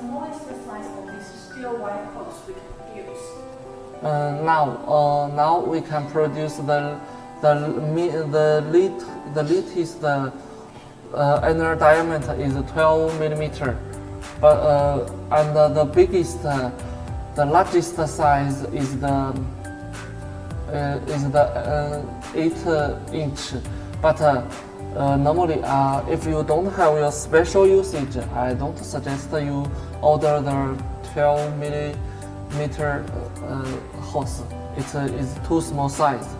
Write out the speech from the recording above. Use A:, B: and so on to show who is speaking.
A: smallest size of this steel wire hose we can use?
B: Uh, now, uh, now we can produce the the the lit the latest uh, inner diameter is 12 millimeter, but uh, and uh, the biggest uh, the largest size is the uh, is the uh, 8 uh, inch. But uh, uh, normally, uh, if you don't have your special usage, I don't suggest you order the 12 millimeter uh, hose. It uh, is too small size.